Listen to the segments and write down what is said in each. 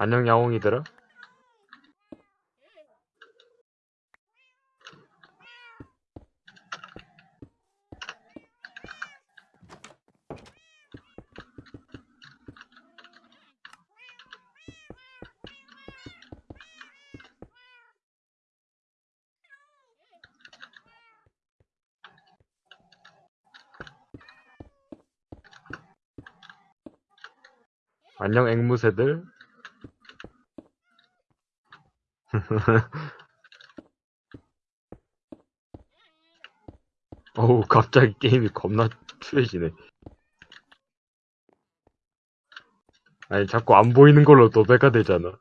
안녕 야옹이들아. 안녕 앵무새들. 어우 갑자기 게임이 겁나 추해지네. 아니 자꾸 안 보이는 걸로 도배가 되잖아.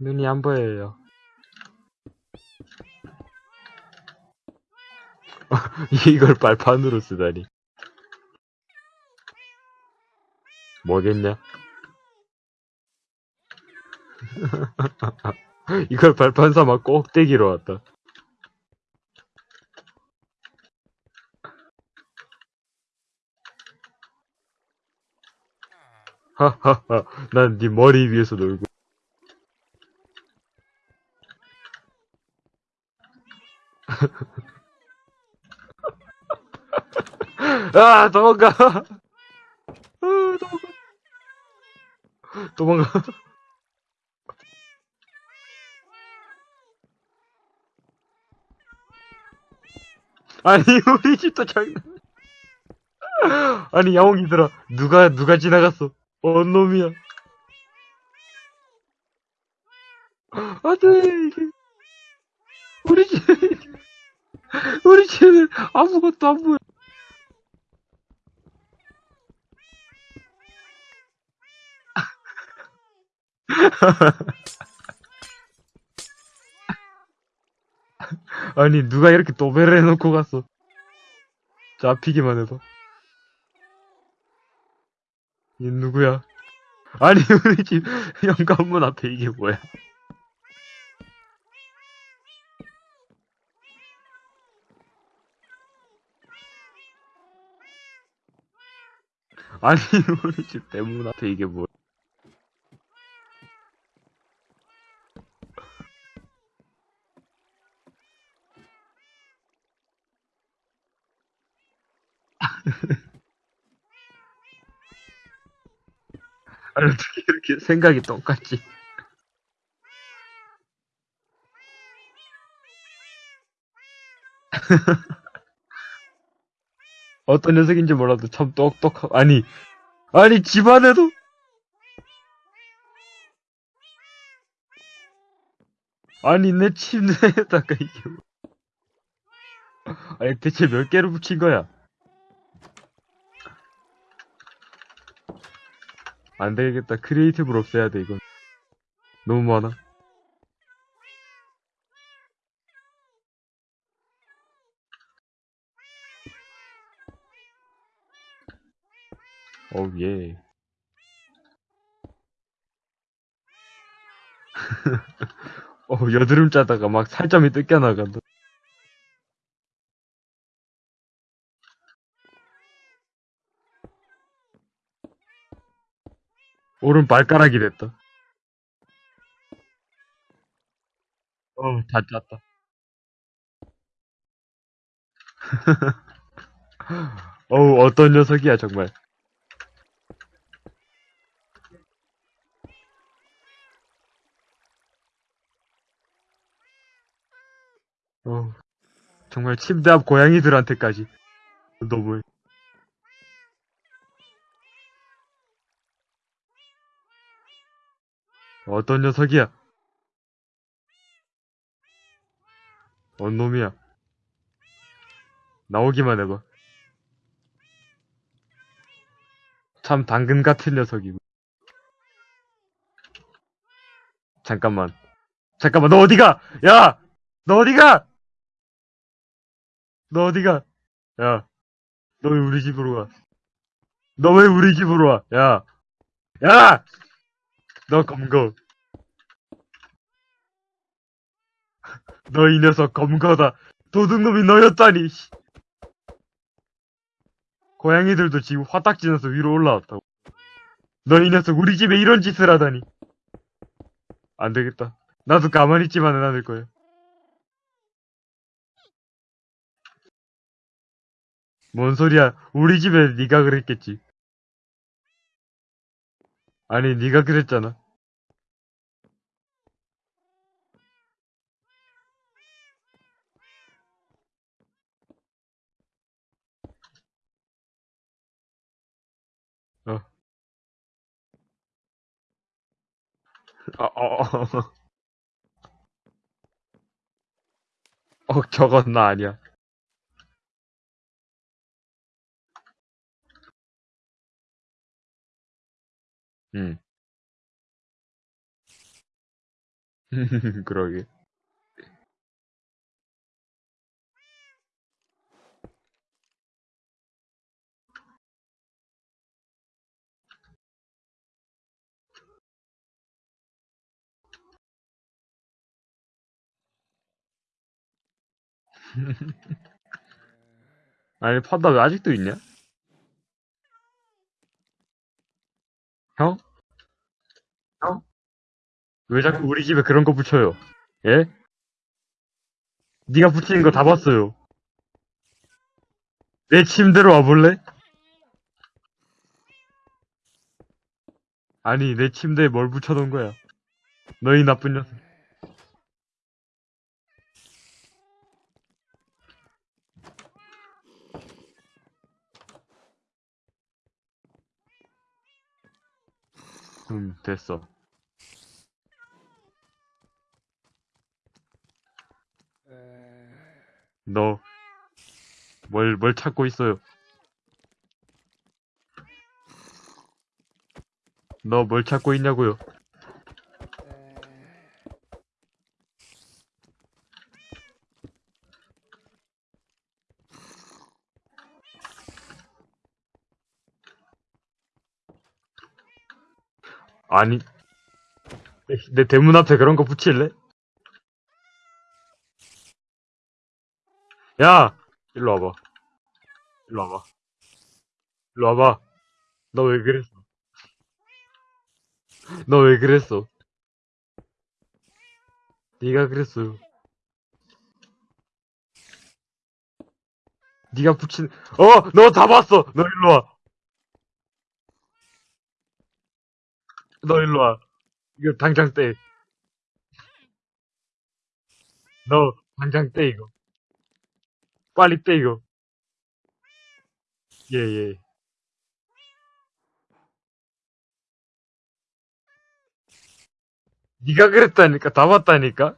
눈이 안 보여요. 이걸 발판으로 쓰다니. 뭐겠냐? 이걸 발판 삼아 꼭대기로 왔다. 하하하, 난 네 머리 위에서 놀고. 아, 도망가! 아, 도망가! 도망가! 아니, 우리 집도 장난. 아니, 야옹이들아. 누가, 누가 지나갔어? 뭔 놈이야? 안 돼, 이게. 우리 집, 우리 집에 아무것도 안 보여. 아니, 누가 이렇게 도배를 해놓고 갔어. 잡히기만 해봐. 이 누구야? 아니, 우리 집 현관문 앞에 이게 뭐야? 아니, 우리 집 대문 앞에 이게 뭐야? 아니, 어떻게 이렇게 생각이 똑같지? 어떤 녀석인지 몰라도 참 똑똑하, 아니, 아니, 집안에도, 아니, 내 침대에다가 이게, 뭐. 아니, 대체 몇 개를 붙인 거야? 안 되겠다. 크리에이티브로 없애야 돼, 이건. 너무 많아. 어우, 예. 어, 여드름 짜다가 막 살점이 뜯겨 나간다. 오른 발가락이 됐다. 어, 다 짰다. 어우, 어떤 녀석이야, 정말. 어, 정말 침대 앞 고양이들한테까지. 너무해. 어떤 녀석이야? 뭔 놈이야? 나오기만 해봐. 참 당근 같은 녀석이고. 잠깐만. 잠깐만, 너 어디가? 야! 너 어디가? 너 어디가? 야. 너 왜 우리 집으로 가? 너왜 우리 집으로 와? 야. 야! 너 검거. 너 이 녀석 검거다. 도둑놈이 너였다니. 씨. 고양이들도 지금 화딱지나서 위로 올라왔다고. 너 이 녀석 우리 집에 이런 짓을 하다니. 안 되겠다. 나도 가만히 있지만은 않을 거야. 뭔 소리야? 우리 집에 네가 그랬겠지. 아니, 네가 그랬잖아. 어. 어, 어, 어. 어, 저건 나 아니야. 응. 그러게. 아니, 판다 왜 아직도 있냐? 형? 형? 왜 자꾸 우리 집에 그런 거 붙여요? 예? 네가 붙이는 거 다 봤어요. 내 침대로 와볼래? 아니, 내 침대에 뭘 붙여놓은 거야? 너희 나쁜 녀석. 음, 됐어. 너, 뭘, 뭘 찾고 있어요? 너 뭘 찾고 있냐고요? 아니, 내 대문 앞에 그런 거 붙일래? 야! 일로 와봐. 일로 와봐. 일로 와봐. 너 왜 그랬어? 너 왜 그랬어? 네가 그랬어요. 네가 붙인, 어! 너 다 봤어! 너 일로 와. 너 일로 와. 이거 당장 떼. 너 당장 떼, 이거. 빨리 떼, 이거. 예, 예. 네가 그랬다니까, 다 봤다니까?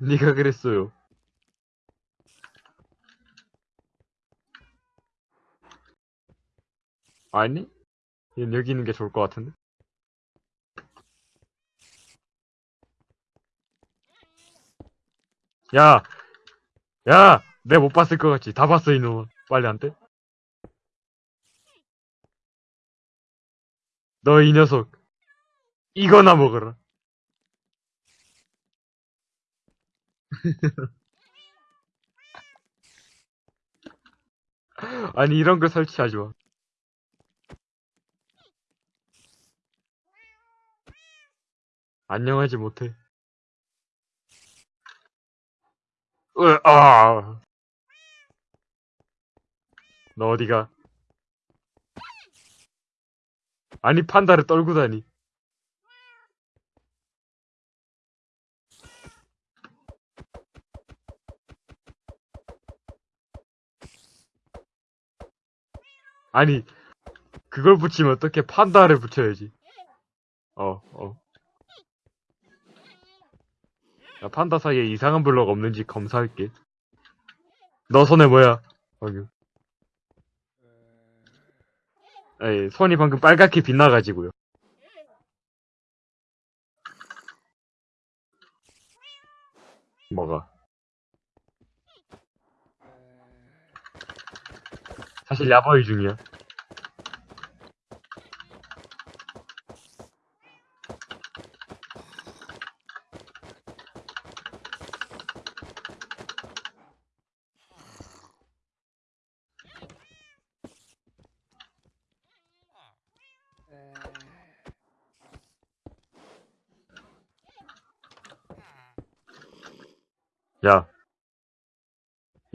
네가 그랬어요. 아니? 얘 여기 있는 게 좋을 것 같은데? 야! 야! 내못 봤을 것 같지? 다 봤어, 이놈아. 빨리 안 돼? 너 이 녀석. 이거나 먹어라. 아니, 이런 거 설치하지 마. 안녕하지 못해. 으, 아. 너 어디가? 아니, 판다를 떨고 다니. 아니, 그걸 붙이면 어떻게 판다를 붙여야지. 어, 어. 야, 판다 사이에 이상한 블럭 없는지 검사할게. 너 손에 뭐야? 방금. 에이, 손이 방금 빨갛게 빛나가지고요. 뭐가? 사실 야바이 중이야. 야.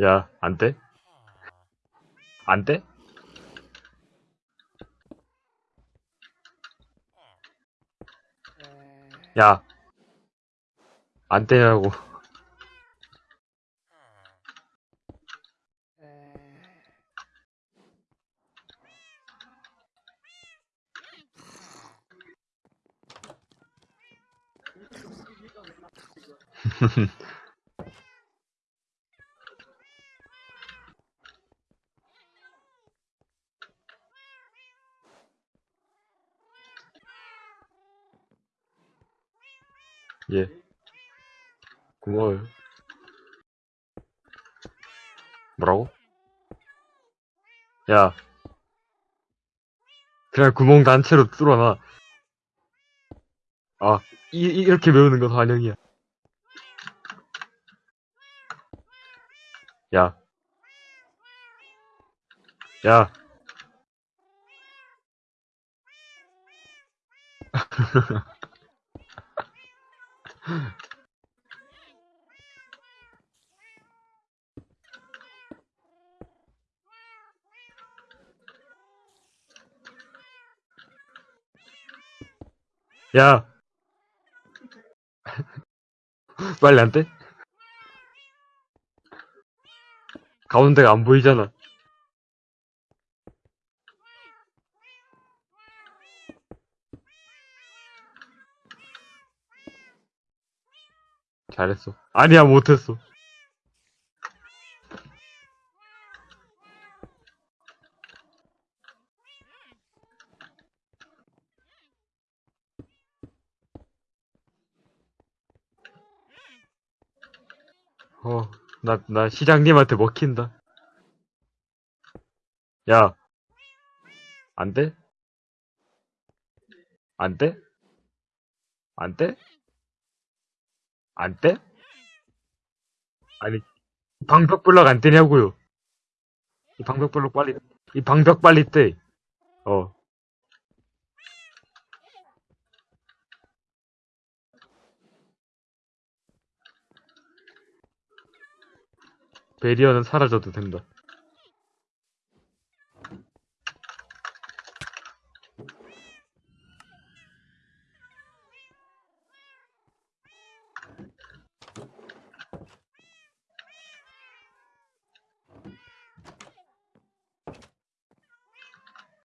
야, 안 돼? 안 돼? 야. 안 되냐고. 예. 고마워요. 뭐라고? 야. 그냥 구멍 단체로 뚫어놔. 아, 이, 이- 이렇게 배우는 건 환영이야. 야. 야. 야. 빨리 안 돼? 가운데가 안 보이잖아. 잘했어. 아니야, 못했어. 어, 나, 나 시장님한테 먹힌다. 야. 안 돼? 안 돼? 안 돼? 안 돼? 아니, 방벽블럭 안 떼냐고요. 이 방벽블럭 빨리, 이 방벽 빨리 떼. 어. 베리어는 사라져도 된다.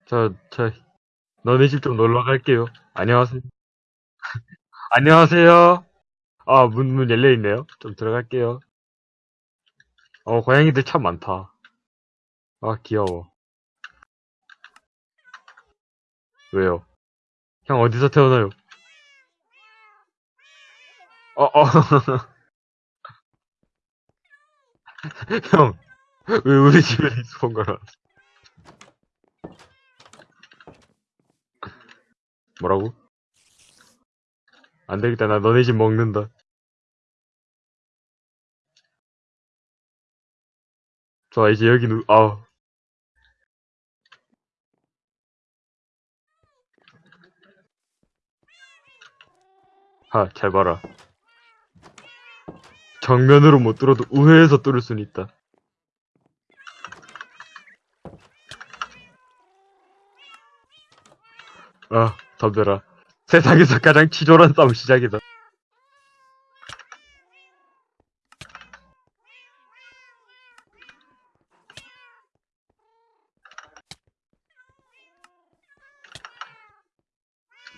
저, 저, 너네 집 좀 놀러 갈게요. 안녕하세요. 안녕하세요. 아, 문, 문 열려있네요. 좀 들어갈게요. 어, 고양이들 참 많다. 아, 귀여워. 왜요? 형 어디서 태어나요? 어, 어. 형, 왜 우리 집에 respawn 걸어? 뭐라고? 안 되겠다. 나 너네 집 먹는다. 좋아, 이제 여기 누, 아우. 하, 잘 봐라. 정면으로 못 뚫어도 우회해서 뚫을 수는 있다. 아, 덤벼라. 세상에서 가장 치졸한 싸움 시작이다.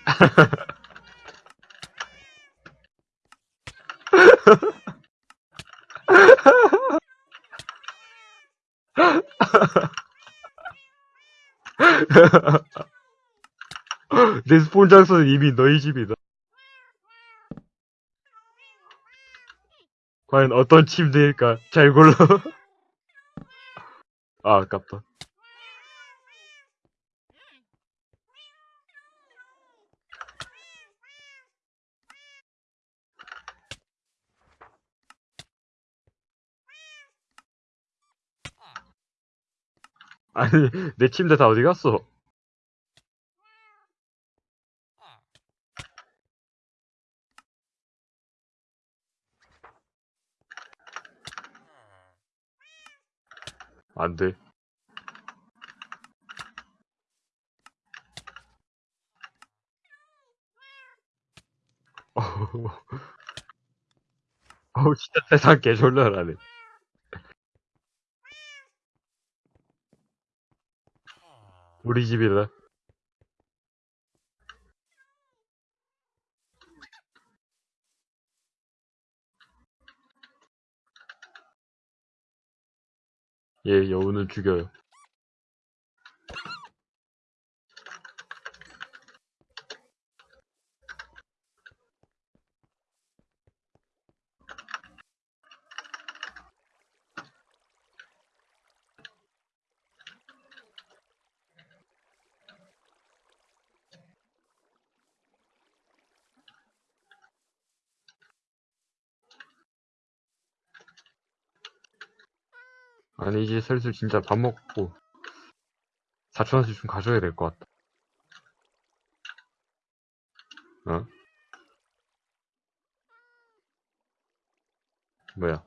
내 스폰 장소는 이미 너희 집이다. 과연 어떤 침대일까? 잘 골라. 아, 아깝다. 아니, 내 침대 다 어디 갔어? 안 돼. 어우, 진짜 세상 개졸라라네. 우리 집이다. 예, 여우는 죽여요. 아니, 이제 슬슬 진짜 밥 먹고, 4천원씩 좀 가져야 될 것 같다. 어? 뭐야?